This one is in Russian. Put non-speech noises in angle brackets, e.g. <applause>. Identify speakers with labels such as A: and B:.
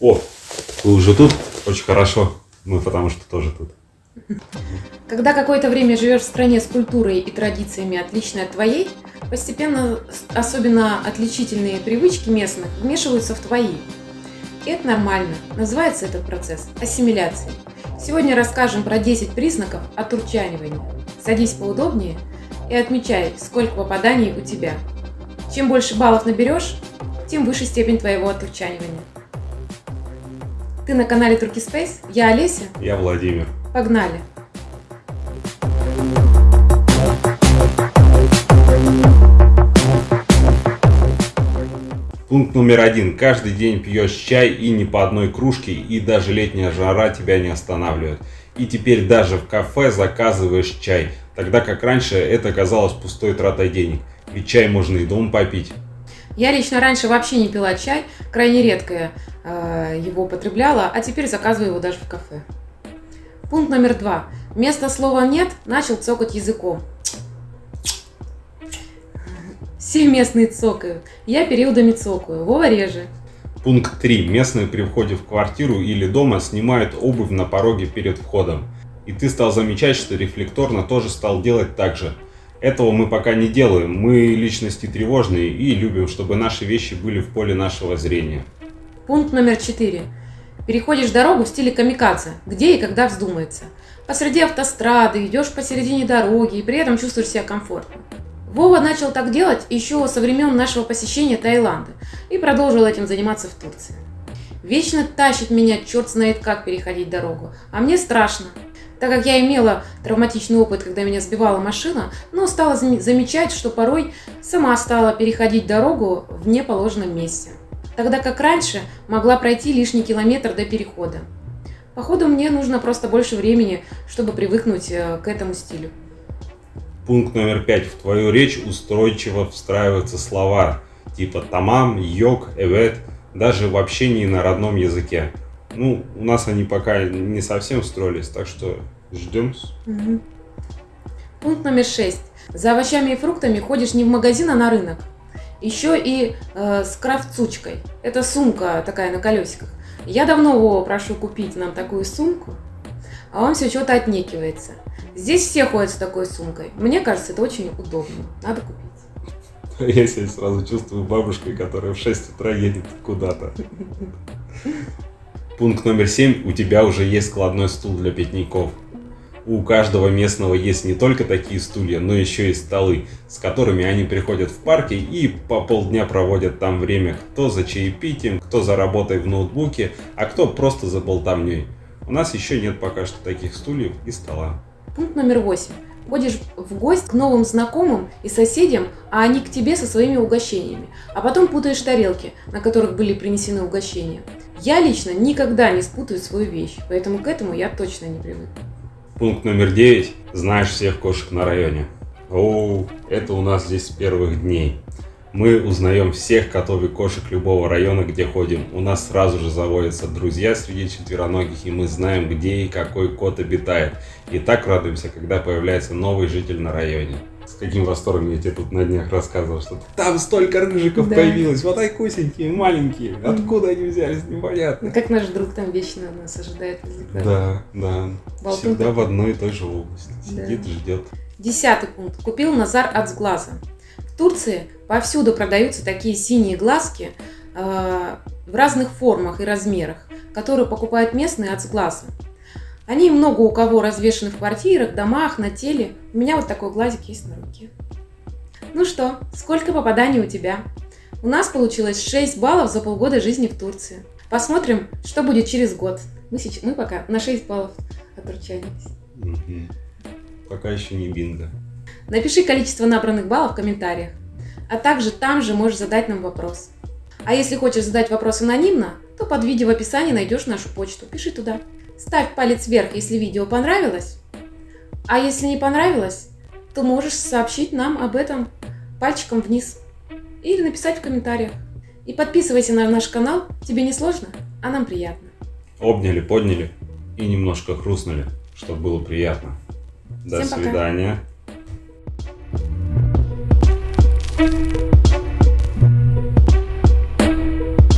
A: О, вы уже тут? Очень хорошо. Мы потому что тоже тут.
B: Когда какое-то время живешь в стране с культурой и традициями, отличной от твоей, постепенно особенно отличительные привычки местных вмешиваются в твои. И это нормально. Называется этот процесс ассимиляцией. Сегодня расскажем про 10 признаков отурчанивания. Садись поудобнее и отмечай, сколько попаданий у тебя. Чем больше баллов наберешь, тем выше степень твоего отурчанивания. Ты на канале Турки Space, я Олеся.
A: Я Владимир.
B: Погнали!
A: Пункт номер один. Каждый день пьешь чай и не по одной кружке, и даже летняя жара тебя не останавливает. И теперь даже в кафе заказываешь чай, тогда как раньше это казалось пустой тратой денег. Ведь чай можно и дома попить.
B: Я лично раньше вообще не пила чай, крайне редко э, его употребляла, а теперь заказываю его даже в кафе. Пункт номер два. Вместо слова «нет» начал цокать языком. Все местные цокают. Я периодами цокаю. Вова реже.
A: Пункт 3. Местные при входе в квартиру или дома снимают обувь на пороге перед входом. И ты стал замечать, что рефлекторно тоже стал делать так же. Этого мы пока не делаем. Мы личности тревожные и любим, чтобы наши вещи были в поле нашего зрения.
B: Пункт номер 4. Переходишь дорогу в стиле камикадзе, где и когда вздумается. Посреди автострады, идешь посередине дороги и при этом чувствуешь себя комфортно. Вова начал так делать еще со времен нашего посещения Таиланда и продолжил этим заниматься в Турции. Вечно тащит меня черт знает как переходить дорогу, а мне страшно, так как я имела травматичный опыт, когда меня сбивала машина, но стала замечать, что порой сама стала переходить дорогу в неположенном месте. Тогда как раньше могла пройти лишний километр до перехода. Походу мне нужно просто больше времени, чтобы привыкнуть э, к этому стилю.
A: Пункт номер пять. В твою речь устойчиво встраиваются слова типа тамам, йог, эвет, даже в общении на родном языке. Ну, у нас они пока не совсем встроились, так что ждем.
B: Угу. Пункт номер шесть. За овощами и фруктами ходишь не в магазин, а на рынок. Еще и э, с кравцучкой. Это сумка такая на колесиках. Я давно его прошу купить нам такую сумку, а он все что-то отнекивается. Здесь все ходят с такой сумкой. Мне кажется, это очень удобно. Надо купить. <laughs>
A: Я себя сразу чувствую бабушкой, которая в 6 утра едет куда-то. <laughs> Пункт номер 7. У тебя уже есть складной стул для пикников. У каждого местного есть не только такие стулья, но еще и столы, с которыми они приходят в парки и по полдня проводят там время, кто за чаепитием, кто за работой в ноутбуке, а кто просто за болтовней. У нас еще нет пока что таких стульев и стола.
B: Пункт номер восемь. Ходишь в гость к новым знакомым и соседям, а они к тебе со своими угощениями. А потом путаешь тарелки, на которых были принесены угощения. Я лично никогда не спутаю свою вещь, поэтому к этому я точно не привык.
A: Пункт номер девять. Знаешь всех кошек на районе. О, это у нас здесь с первых дней. Мы узнаем всех котов и кошек любого района, где ходим. У нас сразу же заводятся друзья среди четвероногих, и мы знаем, где и какой кот обитает. И так радуемся, когда появляется новый житель на районе. С каким восторгом я тебе тут на днях рассказывал, что там столько рыжиков да. появилось, вот айкусенькие, маленькие, откуда они взялись, непонятно.
B: Как наш друг там вечно нас ожидает
A: Да, да, Болтун всегда такой. в одной и той же области, сидит, да. ждет.
B: Десятый пункт. Купил Назар от сглаза. В Турции повсюду продаются такие синие глазки э, в разных формах и размерах, которые покупают местные от сглаза. Они много у кого развешаны в квартирах, домах, на теле. У меня вот такой глазик есть на руке. Ну что, сколько попаданий у тебя? У нас получилось 6 баллов за полгода жизни в Турции. Посмотрим, что будет через год. Мы, сейчас, мы пока на 6 баллов отручались.
A: Угу. Пока еще не бинго.
B: Напиши количество набранных баллов в комментариях. А также там же можешь задать нам вопрос. А если хочешь задать вопрос анонимно, то под видео в описании найдешь нашу почту. Пиши туда. Ставь палец вверх, если видео понравилось. А если не понравилось, то можешь сообщить нам об этом пальчиком вниз. Или написать в комментариях. И подписывайся на наш канал. Тебе не сложно, а нам приятно.
A: Обняли, подняли и немножко хрустнули, чтобы было приятно. До Всем свидания. Пока.